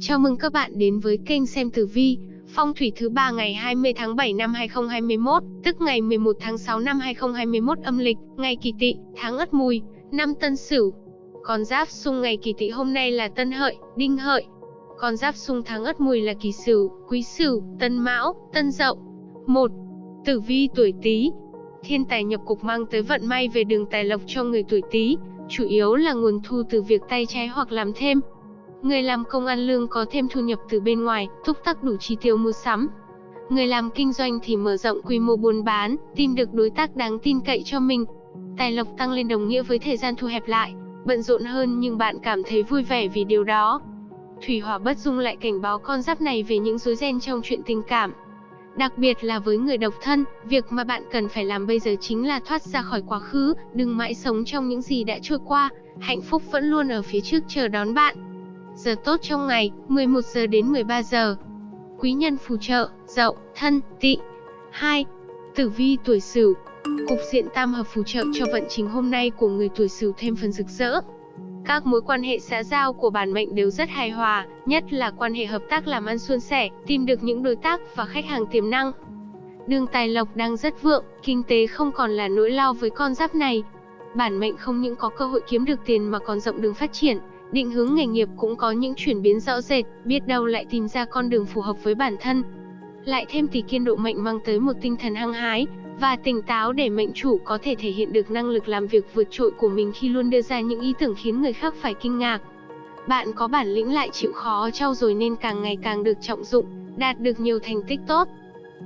Chào mừng các bạn đến với kênh xem tử vi, phong thủy thứ ba ngày 20 tháng 7 năm 2021, tức ngày 11 tháng 6 năm 2021 âm lịch, ngày Kỳ Tỵ, tháng Ất Mùi, năm Tân Sửu. Con giáp xung ngày Kỳ Tỵ hôm nay là Tân Hợi, Đinh Hợi. Con giáp xung tháng Ất Mùi là Kỷ Sửu, Quý Sửu, Tân Mão, Tân Dậu. 1. Tử vi tuổi Tý. Thiên tài nhập cục mang tới vận may về đường tài lộc cho người tuổi Tý, chủ yếu là nguồn thu từ việc tay trái hoặc làm thêm. Người làm công ăn lương có thêm thu nhập từ bên ngoài, thúc tắc đủ chi tiêu mua sắm. Người làm kinh doanh thì mở rộng quy mô buôn bán, tìm được đối tác đáng tin cậy cho mình. Tài lộc tăng lên đồng nghĩa với thời gian thu hẹp lại, bận rộn hơn nhưng bạn cảm thấy vui vẻ vì điều đó. Thủy hỏa bất dung lại cảnh báo con giáp này về những rối ren trong chuyện tình cảm. Đặc biệt là với người độc thân, việc mà bạn cần phải làm bây giờ chính là thoát ra khỏi quá khứ, đừng mãi sống trong những gì đã trôi qua, hạnh phúc vẫn luôn ở phía trước chờ đón bạn. Giờ tốt trong ngày, 11 giờ đến 13 giờ. Quý nhân phù trợ, Dậu, Thân, Tỵ. 2. Tử vi tuổi Sửu. Cục diện tam hợp phù trợ cho vận trình hôm nay của người tuổi Sửu thêm phần rực rỡ. Các mối quan hệ xã giao của bản mệnh đều rất hài hòa, nhất là quan hệ hợp tác làm ăn suôn sẻ, tìm được những đối tác và khách hàng tiềm năng. Đường tài lộc đang rất vượng, kinh tế không còn là nỗi lo với con giáp này. Bản mệnh không những có cơ hội kiếm được tiền mà còn rộng đường phát triển, định hướng nghề nghiệp cũng có những chuyển biến rõ rệt, biết đâu lại tìm ra con đường phù hợp với bản thân. Lại thêm thì kiên độ mệnh mang tới một tinh thần hăng hái và tỉnh táo để mệnh chủ có thể thể hiện được năng lực làm việc vượt trội của mình khi luôn đưa ra những ý tưởng khiến người khác phải kinh ngạc. Bạn có bản lĩnh lại chịu khó trau dồi nên càng ngày càng được trọng dụng, đạt được nhiều thành tích tốt.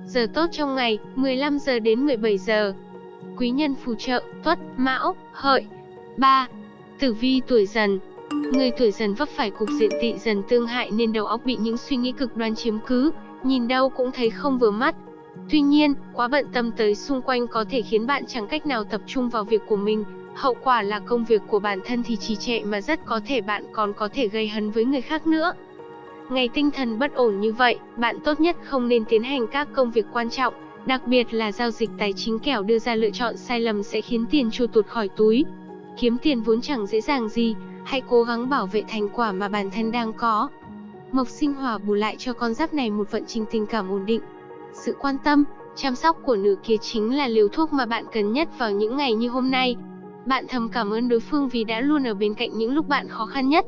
Giờ tốt trong ngày, 15 giờ đến 17 giờ. Quý nhân phù trợ, Tuất, Mão, Hợi. 3. Tử vi tuổi Dần, Người tuổi dần vấp phải cục diện tị dần tương hại nên đầu óc bị những suy nghĩ cực đoan chiếm cứ, nhìn đâu cũng thấy không vừa mắt. Tuy nhiên, quá bận tâm tới xung quanh có thể khiến bạn chẳng cách nào tập trung vào việc của mình, hậu quả là công việc của bản thân thì trì trệ mà rất có thể bạn còn có thể gây hấn với người khác nữa. Ngày tinh thần bất ổn như vậy, bạn tốt nhất không nên tiến hành các công việc quan trọng, đặc biệt là giao dịch tài chính kẻo đưa ra lựa chọn sai lầm sẽ khiến tiền trôi tuột khỏi túi. Kiếm tiền vốn chẳng dễ dàng gì, hãy cố gắng bảo vệ thành quả mà bản thân đang có. Mộc sinh hỏa bù lại cho con giáp này một vận trình tình cảm ổn định. Sự quan tâm, chăm sóc của nửa kia chính là liều thuốc mà bạn cần nhất vào những ngày như hôm nay. Bạn thầm cảm ơn đối phương vì đã luôn ở bên cạnh những lúc bạn khó khăn nhất.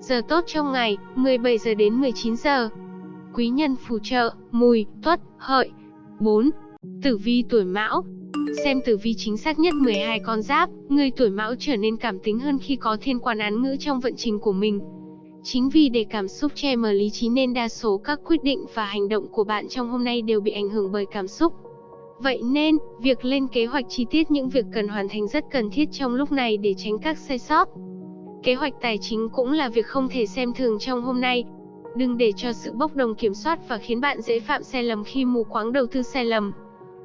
Giờ tốt trong ngày, 17 giờ đến 19 giờ. Quý nhân phù trợ, mùi, tuất, hợi. 4. Tử vi tuổi mão, Xem tử vi chính xác nhất 12 con giáp, người tuổi mão trở nên cảm tính hơn khi có thiên quan án ngữ trong vận trình của mình. Chính vì để cảm xúc che mờ lý trí nên đa số các quyết định và hành động của bạn trong hôm nay đều bị ảnh hưởng bởi cảm xúc. Vậy nên, việc lên kế hoạch chi tiết những việc cần hoàn thành rất cần thiết trong lúc này để tránh các sai sót. Kế hoạch tài chính cũng là việc không thể xem thường trong hôm nay. Đừng để cho sự bốc đồng kiểm soát và khiến bạn dễ phạm sai lầm khi mù quáng đầu tư sai lầm.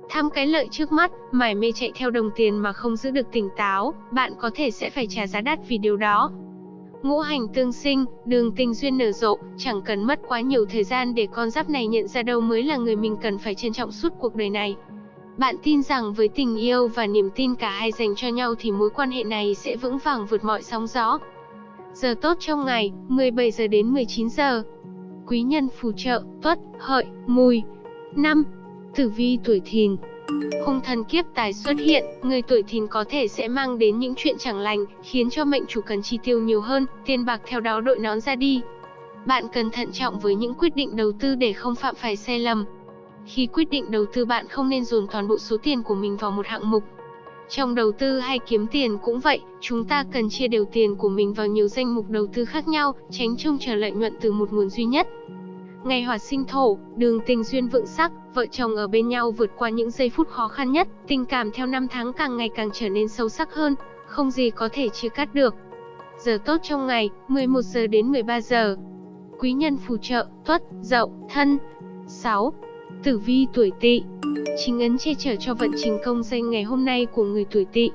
Tham cái lợi trước mắt, mải mê chạy theo đồng tiền mà không giữ được tỉnh táo, bạn có thể sẽ phải trả giá đắt vì điều đó. Ngũ hành tương sinh, đường tình duyên nở rộ, chẳng cần mất quá nhiều thời gian để con giáp này nhận ra đâu mới là người mình cần phải trân trọng suốt cuộc đời này. Bạn tin rằng với tình yêu và niềm tin cả hai dành cho nhau thì mối quan hệ này sẽ vững vàng vượt mọi sóng gió. Giờ tốt trong ngày, 17 giờ đến 19 giờ. Quý nhân phù trợ, tuất, hợi, mùi. 5. Tử vi tuổi thìn Hung thần kiếp tài xuất hiện, người tuổi thìn có thể sẽ mang đến những chuyện chẳng lành, khiến cho mệnh chủ cần chi tiêu nhiều hơn, tiền bạc theo đó đội nón ra đi. Bạn cần thận trọng với những quyết định đầu tư để không phạm phải sai lầm. Khi quyết định đầu tư bạn không nên dồn toàn bộ số tiền của mình vào một hạng mục. Trong đầu tư hay kiếm tiền cũng vậy, chúng ta cần chia đều tiền của mình vào nhiều danh mục đầu tư khác nhau, tránh trông chờ lợi nhuận từ một nguồn duy nhất. Ngày hỏa sinh thổ, đường tình duyên vượng sắc, vợ chồng ở bên nhau vượt qua những giây phút khó khăn nhất, tình cảm theo năm tháng càng ngày càng trở nên sâu sắc hơn, không gì có thể chia cắt được. Giờ tốt trong ngày, 11 giờ đến 13 giờ. Quý nhân phù trợ, tuất, dậu, thân. 6. Tử vi tuổi tỵ Chính ấn che chở cho vận trình công danh ngày hôm nay của người tuổi tỵ.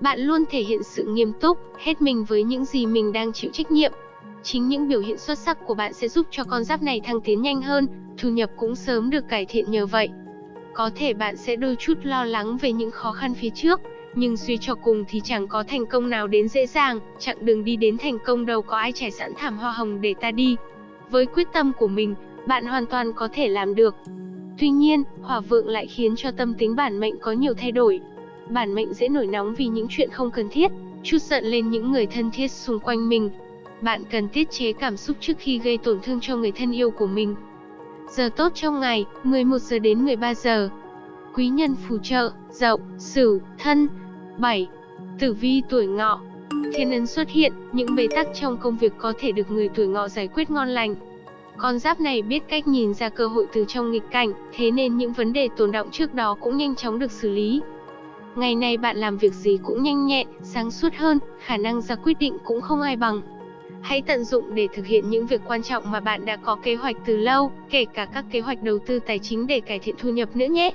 Bạn luôn thể hiện sự nghiêm túc, hết mình với những gì mình đang chịu trách nhiệm, Chính những biểu hiện xuất sắc của bạn sẽ giúp cho con giáp này thăng tiến nhanh hơn, thu nhập cũng sớm được cải thiện nhờ vậy. Có thể bạn sẽ đôi chút lo lắng về những khó khăn phía trước, nhưng suy cho cùng thì chẳng có thành công nào đến dễ dàng, chặng đường đi đến thành công đâu có ai trải sẵn thảm hoa hồng để ta đi. Với quyết tâm của mình, bạn hoàn toàn có thể làm được. Tuy nhiên, hỏa vượng lại khiến cho tâm tính bản mệnh có nhiều thay đổi. Bản mệnh dễ nổi nóng vì những chuyện không cần thiết, chút giận lên những người thân thiết xung quanh mình. Bạn cần tiết chế cảm xúc trước khi gây tổn thương cho người thân yêu của mình. Giờ tốt trong ngày, 11 giờ đến 13 giờ. Quý nhân phù trợ, Dậu, Sửu, Thân. 7. Tử vi tuổi Ngọ. Thiên ấn xuất hiện, những bế tắc trong công việc có thể được người tuổi Ngọ giải quyết ngon lành. Con giáp này biết cách nhìn ra cơ hội từ trong nghịch cảnh, thế nên những vấn đề tồn động trước đó cũng nhanh chóng được xử lý. Ngày này bạn làm việc gì cũng nhanh nhẹn, sáng suốt hơn, khả năng ra quyết định cũng không ai bằng. Hãy tận dụng để thực hiện những việc quan trọng mà bạn đã có kế hoạch từ lâu, kể cả các kế hoạch đầu tư tài chính để cải thiện thu nhập nữa nhé.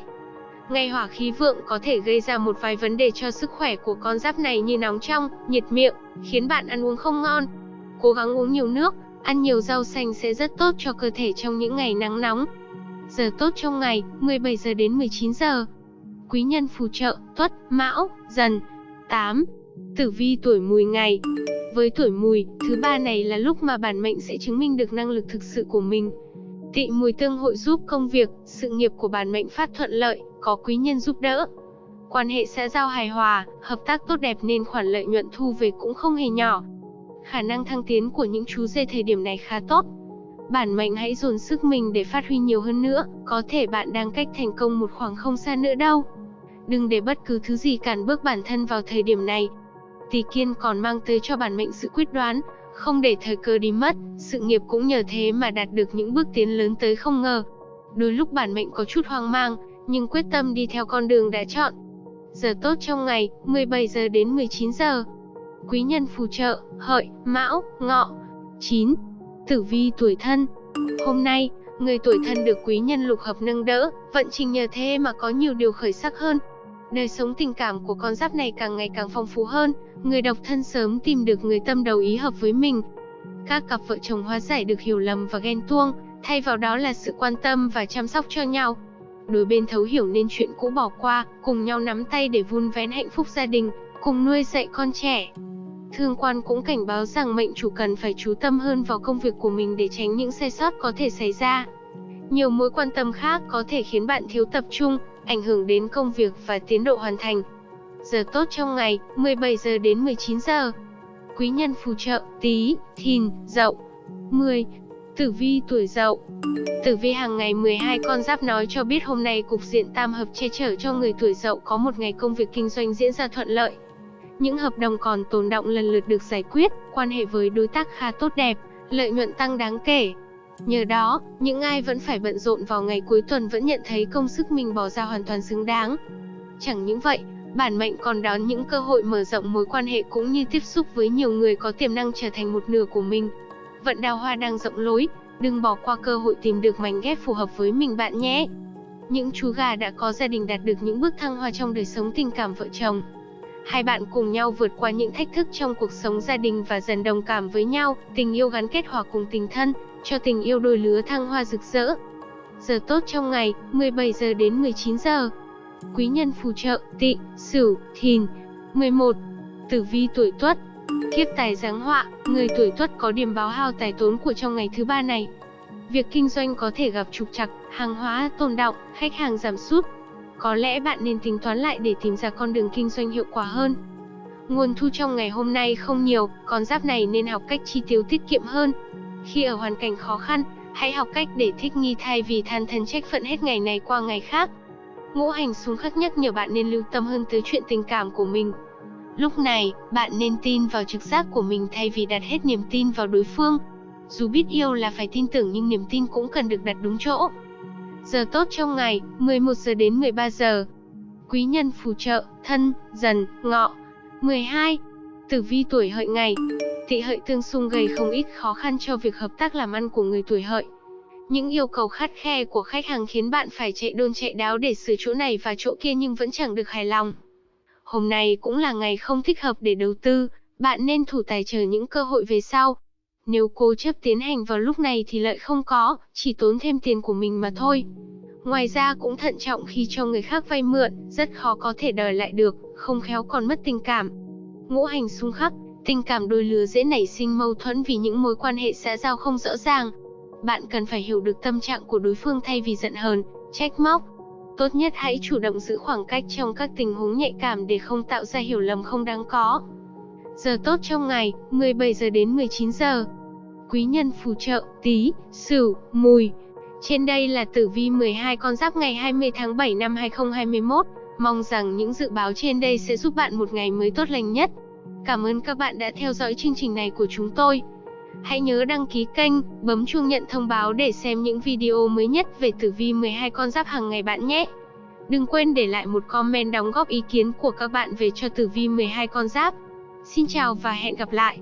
Ngày hỏa khí vượng có thể gây ra một vài vấn đề cho sức khỏe của con giáp này như nóng trong, nhiệt miệng, khiến bạn ăn uống không ngon. Cố gắng uống nhiều nước, ăn nhiều rau xanh sẽ rất tốt cho cơ thể trong những ngày nắng nóng. Giờ tốt trong ngày, 17 giờ đến 19 giờ. Quý nhân phù trợ, Tuất, Mão, Dần. 8. Tử vi tuổi Mùi ngày. Với tuổi Mùi, thứ ba này là lúc mà bản mệnh sẽ chứng minh được năng lực thực sự của mình. Tị Mùi tương hội giúp công việc, sự nghiệp của bản mệnh phát thuận lợi, có quý nhân giúp đỡ. Quan hệ xã giao hài hòa, hợp tác tốt đẹp nên khoản lợi nhuận thu về cũng không hề nhỏ. Khả năng thăng tiến của những chú dê thời điểm này khá tốt. Bản mệnh hãy dồn sức mình để phát huy nhiều hơn nữa, có thể bạn đang cách thành công một khoảng không xa nữa đâu. Đừng để bất cứ thứ gì cản bước bản thân vào thời điểm này. Tỷ kiên còn mang tới cho bản mệnh sự quyết đoán, không để thời cơ đi mất, sự nghiệp cũng nhờ thế mà đạt được những bước tiến lớn tới không ngờ. Đôi lúc bản mệnh có chút hoang mang, nhưng quyết tâm đi theo con đường đã chọn. Giờ tốt trong ngày, 17 giờ đến 19 giờ. Quý nhân phù trợ, hợi, mão, ngọ. 9. Tử vi tuổi thân. Hôm nay, người tuổi thân được quý nhân lục hợp nâng đỡ, vận trình nhờ thế mà có nhiều điều khởi sắc hơn. Đời sống tình cảm của con giáp này càng ngày càng phong phú hơn, người độc thân sớm tìm được người tâm đầu ý hợp với mình. Các cặp vợ chồng hóa giải được hiểu lầm và ghen tuông, thay vào đó là sự quan tâm và chăm sóc cho nhau. Đôi bên thấu hiểu nên chuyện cũ bỏ qua, cùng nhau nắm tay để vun vén hạnh phúc gia đình, cùng nuôi dạy con trẻ. Thương quan cũng cảnh báo rằng mệnh chủ cần phải chú tâm hơn vào công việc của mình để tránh những sai sót có thể xảy ra. Nhiều mối quan tâm khác có thể khiến bạn thiếu tập trung, ảnh hưởng đến công việc và tiến độ hoàn thành. Giờ tốt trong ngày, 17 giờ đến 19 giờ. Quý nhân phù trợ, Tý, thìn, dậu. 10. Tử vi tuổi dậu Tử vi hàng ngày 12 con giáp nói cho biết hôm nay cục diện tam hợp che chở cho người tuổi dậu có một ngày công việc kinh doanh diễn ra thuận lợi. Những hợp đồng còn tồn động lần lượt được giải quyết, quan hệ với đối tác khá tốt đẹp, lợi nhuận tăng đáng kể. Nhờ đó, những ai vẫn phải bận rộn vào ngày cuối tuần vẫn nhận thấy công sức mình bỏ ra hoàn toàn xứng đáng. Chẳng những vậy, bản mệnh còn đón những cơ hội mở rộng mối quan hệ cũng như tiếp xúc với nhiều người có tiềm năng trở thành một nửa của mình. Vận đào hoa đang rộng lối, đừng bỏ qua cơ hội tìm được mảnh ghép phù hợp với mình bạn nhé. Những chú gà đã có gia đình đạt được những bước thăng hoa trong đời sống tình cảm vợ chồng. Hai bạn cùng nhau vượt qua những thách thức trong cuộc sống gia đình và dần đồng cảm với nhau, tình yêu gắn kết hòa cùng tình thân, cho tình yêu đôi lứa thăng hoa rực rỡ. Giờ tốt trong ngày, 17 giờ đến 19 giờ. Quý nhân phù trợ, tị, sửu, thìn. 11. Tử vi tuổi tuất. Kiếp tài giáng họa, người tuổi tuất có điểm báo hao tài tốn của trong ngày thứ ba này. Việc kinh doanh có thể gặp trục trặc, hàng hóa tồn động, khách hàng giảm sút. Có lẽ bạn nên tính toán lại để tìm ra con đường kinh doanh hiệu quả hơn. Nguồn thu trong ngày hôm nay không nhiều, con giáp này nên học cách chi tiêu tiết kiệm hơn. Khi ở hoàn cảnh khó khăn, hãy học cách để thích nghi thay vì than thân trách phận hết ngày này qua ngày khác. Ngũ hành xung khắc nhắc nhở bạn nên lưu tâm hơn tới chuyện tình cảm của mình. Lúc này, bạn nên tin vào trực giác của mình thay vì đặt hết niềm tin vào đối phương. Dù biết yêu là phải tin tưởng nhưng niềm tin cũng cần được đặt đúng chỗ. Giờ tốt trong ngày, 11 giờ đến 13 giờ. Quý nhân phù trợ, thân, dần, ngọ. 12. Tử vi tuổi hợi ngày. Tỵ hợi tương xung gây không ít khó khăn cho việc hợp tác làm ăn của người tuổi hợi. Những yêu cầu khắt khe của khách hàng khiến bạn phải chạy đôn chạy đáo để sửa chỗ này và chỗ kia nhưng vẫn chẳng được hài lòng. Hôm nay cũng là ngày không thích hợp để đầu tư, bạn nên thủ tài chờ những cơ hội về sau. Nếu cố chấp tiến hành vào lúc này thì lợi không có, chỉ tốn thêm tiền của mình mà thôi. Ngoài ra cũng thận trọng khi cho người khác vay mượn, rất khó có thể đòi lại được, không khéo còn mất tình cảm. Ngũ hành xung khắc, tình cảm đôi lứa dễ nảy sinh mâu thuẫn vì những mối quan hệ xã giao không rõ ràng. bạn cần phải hiểu được tâm trạng của đối phương thay vì giận hờn, trách móc. Tốt nhất hãy chủ động giữ khoảng cách trong các tình huống nhạy cảm để không tạo ra hiểu lầm không đáng có. Giờ tốt trong ngày, 17 giờ đến 19 giờ. Quý nhân phù trợ, Tý, Sửu, Mùi. Trên đây là tử vi 12 con giáp ngày 20 tháng 7 năm 2021. Mong rằng những dự báo trên đây sẽ giúp bạn một ngày mới tốt lành nhất. Cảm ơn các bạn đã theo dõi chương trình này của chúng tôi. Hãy nhớ đăng ký kênh, bấm chuông nhận thông báo để xem những video mới nhất về tử vi 12 con giáp hàng ngày bạn nhé. Đừng quên để lại một comment đóng góp ý kiến của các bạn về cho tử vi 12 con giáp. Xin chào và hẹn gặp lại.